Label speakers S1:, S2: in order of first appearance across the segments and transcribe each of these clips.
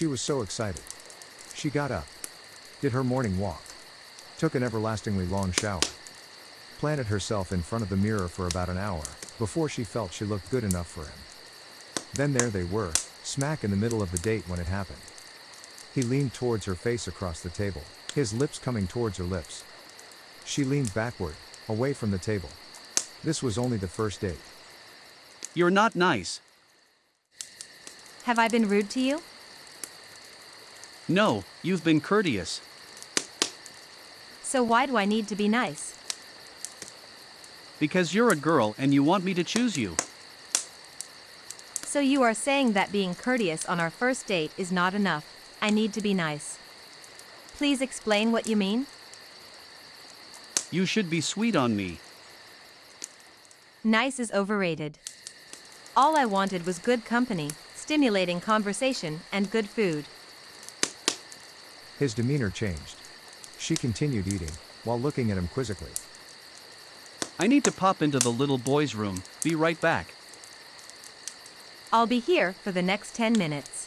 S1: She was so excited. She got up, did her morning walk, took an everlastingly long shower, planted herself in front of the mirror for about an hour, before she felt she looked good enough for him. Then there they were, smack in the middle of the date when it happened. He leaned towards her face across the table, his lips coming towards her lips. She leaned backward, away from the table. This was only the first date.
S2: You're not nice.
S3: Have I been rude to you?
S2: No, you've been courteous.
S3: So why do I need to be nice?
S2: Because you're a girl and you want me to choose you.
S3: So you are saying that being courteous on our first date is not enough. I need to be nice. Please explain what you mean?
S2: You should be sweet on me.
S3: Nice is overrated. All I wanted was good company, stimulating conversation, and good food.
S1: His demeanor changed. She continued eating, while looking at him quizzically.
S2: I need to pop into the little boy's room, be right back.
S3: I'll be here for the next 10 minutes.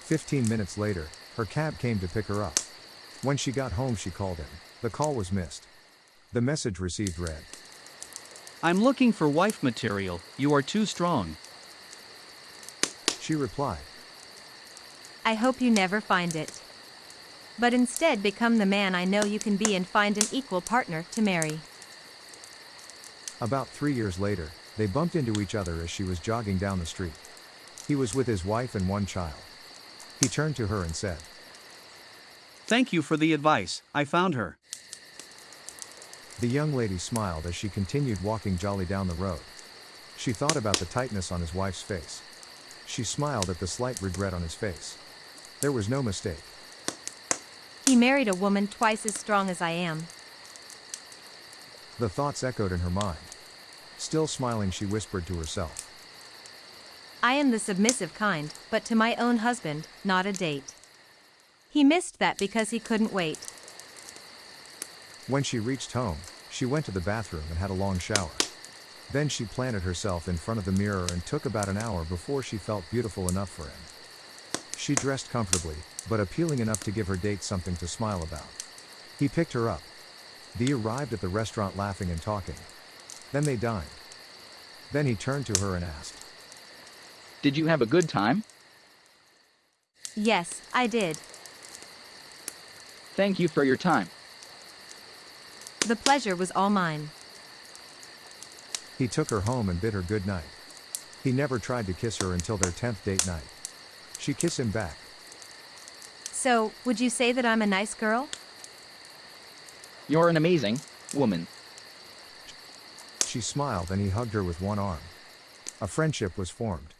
S1: Fifteen minutes later, her cab came to pick her up. When she got home, she called him. The call was missed. The message received read
S2: I'm looking for wife material, you are too strong.
S1: She replied,
S3: I hope you never find it. But instead become the man I know you can be and find an equal partner to marry.
S1: About three years later, they bumped into each other as she was jogging down the street. He was with his wife and one child. He turned to her and said,
S2: Thank you for the advice, I found her.
S1: The young lady smiled as she continued walking jolly down the road. She thought about the tightness on his wife's face. She smiled at the slight regret on his face. There was no mistake.
S3: He married a woman twice as strong as I am.
S1: The thoughts echoed in her mind. Still smiling, she whispered to herself.
S3: I am the submissive kind, but to my own husband, not a date. He missed that because he couldn't wait.
S1: When she reached home, she went to the bathroom and had a long shower. Then she planted herself in front of the mirror and took about an hour before she felt beautiful enough for him. She dressed comfortably, but appealing enough to give her date something to smile about. He picked her up. They arrived at the restaurant laughing and talking. Then they dined. Then he turned to her and asked,
S4: Did you have a good time?
S3: Yes, I did.
S4: Thank you for your time.
S3: The pleasure was all mine.
S1: He took her home and bid her good night. He never tried to kiss her until their 10th date night. She kissed him back.
S3: So, would you say that I'm a nice girl?
S4: You're an amazing woman.
S1: She smiled and he hugged her with one arm. A friendship was formed.